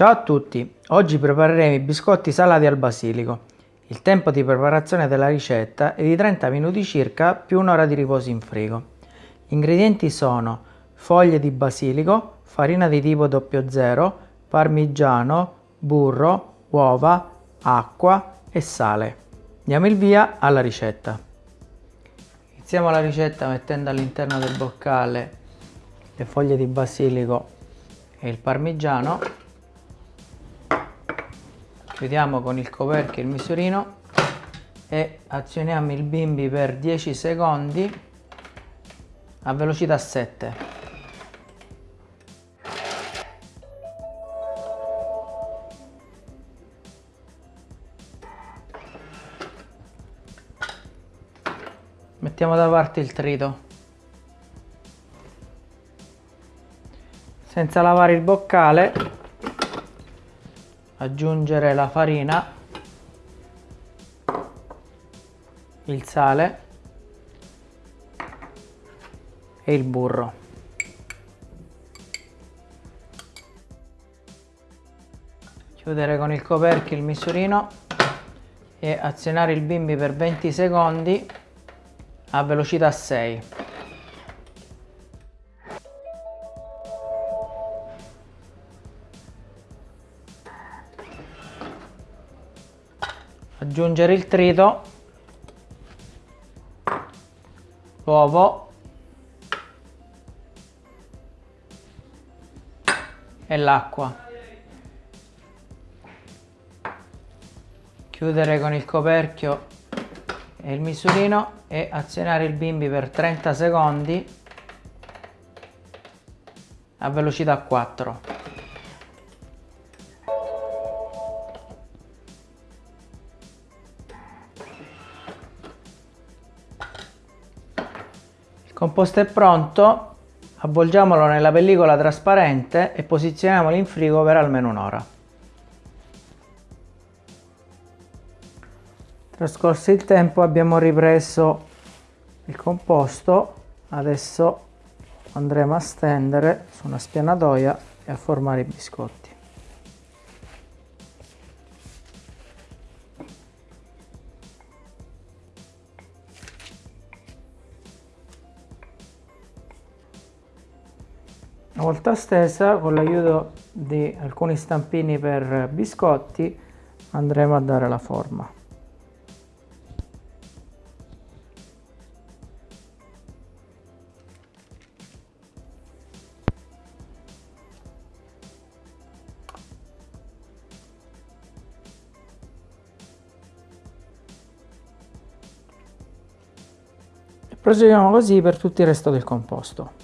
Ciao a tutti, oggi prepareremo i biscotti salati al basilico. Il tempo di preparazione della ricetta è di 30 minuti circa più un'ora di riposo in frigo. Gli ingredienti sono foglie di basilico, farina di tipo 00, parmigiano, burro, uova, acqua e sale. Diamo il via alla ricetta. Iniziamo la ricetta mettendo all'interno del boccale le foglie di basilico e il parmigiano chiudiamo con il coperchio il misurino e azioniamo il bimbi per 10 secondi a velocità 7 mettiamo da parte il trito. Senza lavare il boccale aggiungere la farina, il sale e il burro. Chiudere con il coperchio il misurino e azionare il bimbi per 20 secondi a velocità 6. Aggiungere il trito, l'uovo e l'acqua. Chiudere con il coperchio e il misurino e azionare il bimbi per 30 secondi a velocità 4. Composto è pronto, avvolgiamolo nella pellicola trasparente e posizioniamolo in frigo per almeno un'ora. Trascorso il tempo abbiamo ripreso il composto, adesso andremo a stendere su una spianatoia e a formare i biscotti. Una volta stesa, con l'aiuto di alcuni stampini per biscotti, andremo a dare la forma. Proseguiamo così per tutto il resto del composto.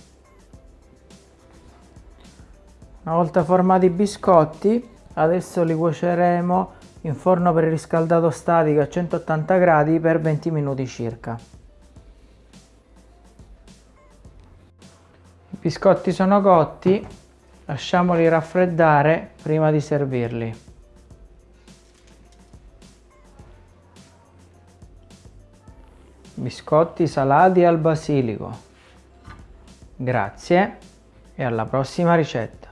Una volta formati i biscotti, adesso li cuoceremo in forno preriscaldato statico a 180 gradi per 20 minuti circa. I biscotti sono cotti, lasciamoli raffreddare prima di servirli. Biscotti salati al basilico. Grazie e alla prossima ricetta.